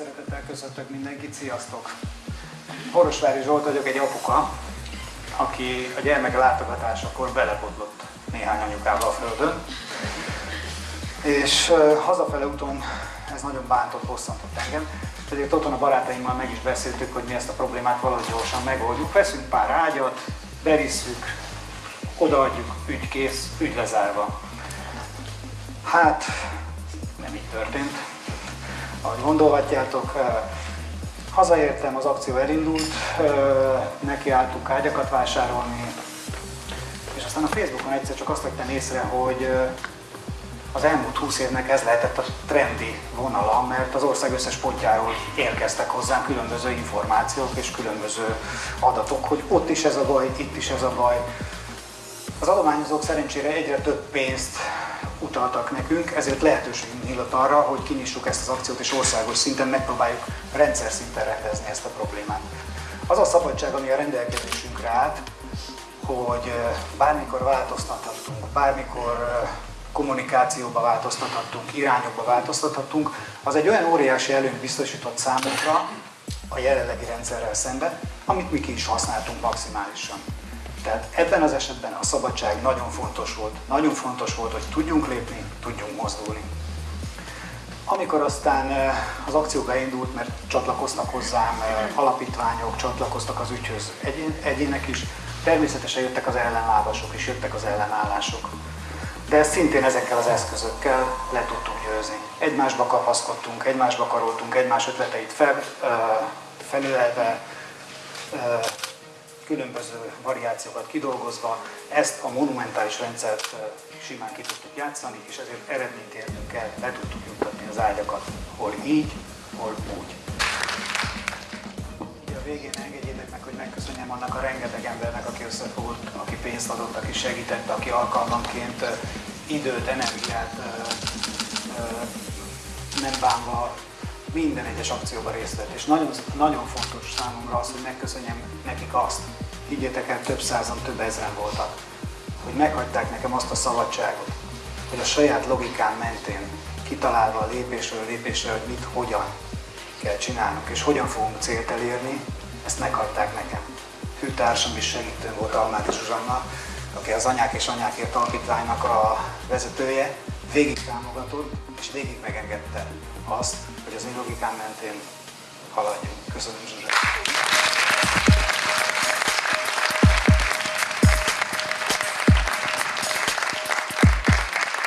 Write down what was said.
szeretettel köszöntök mindenkit, sziasztok! Borosvári Zsolt vagyok, egy apuka, aki a gyermeke látogatásakor belebotlott néhány anyukába a földön. És uh, hazafele úton ez nagyon bántott, bosszantott engem. Ezért otthon a barátaimmal meg is beszéltük, hogy mi ezt a problémát valahogy gyorsan megoldjuk. Veszünk pár ágyat, bevisszük, odaadjuk, ügy kész, ügy lezárva. Hát, nem így történt. Ahogy gondolhatjátok, hazaértem, az akció elindult, nekiálltuk ágyakat vásárolni, és aztán a Facebookon egyszer csak azt vettem észre, hogy az elmúlt 20 évnek ez lehetett a trendi vonala, mert az ország összes pontjáról érkeztek hozzám különböző információk és különböző adatok, hogy ott is ez a baj, itt is ez a baj. Az adományozók szerencsére egyre több pénzt utaltak nekünk, ezért lehetőségünk nyílt arra, hogy kinyissuk ezt az akciót és országos szinten megpróbáljuk rendszer szinten rendezni ezt a problémát. Az a szabadság, ami a rendelkezésünkre állt, hogy bármikor változtathatunk, bármikor kommunikációba változtathatunk, irányokba változtathatunk, az egy olyan óriási előnyt biztosított számunkra a jelenlegi rendszerrel szemben, amit mi ki is használtunk maximálisan. Tehát ebben az esetben a szabadság nagyon fontos volt. Nagyon fontos volt, hogy tudjunk lépni, tudjunk mozdulni. Amikor aztán az akció beindult, mert csatlakoztak hozzám alapítványok, csatlakoztak az ügyhöz egyének is, természetesen jöttek az ellenlábasok is, jöttek az ellenállások. De ezt szintén ezekkel az eszközökkel le tudtuk győzni. Egymásba kapaszkodtunk, egymásba karoltunk, egymás ötleteit fel, felülelve, különböző variációkat kidolgozva, ezt a monumentális rendszert simán ki tudtuk játszani, és ezért eredményt értünk el, le tudtuk juttatni az ágyakat, hol így, hol úgy. A végén engedjétek meg, hogy megköszönjem annak a rengeteg embernek, aki összefogott, aki pénzt adott, aki segített, aki alkalmanként időt, energiát nem bánva minden egyes akcióban részt vett. És nagyon, nagyon fontos számomra az, hogy megköszönjem nekik azt, higgyétek el, több százan, több ezeren voltak, hogy meghagyták nekem azt a szabadságot, hogy a saját logikán mentén kitalálva lépésről lépésre, hogy mit, hogyan kell csinálnunk, és hogyan fogunk célt elérni, ezt meghagyták nekem. Hűtársam is segítő volt Almáti Zsuzsanna, aki az Anyák és Anyákért Alapítványnak a vezetője, végig támogatott, és végig megengedte azt, hogy az én logikán mentén haladjunk. Köszönöm Zsuzsa!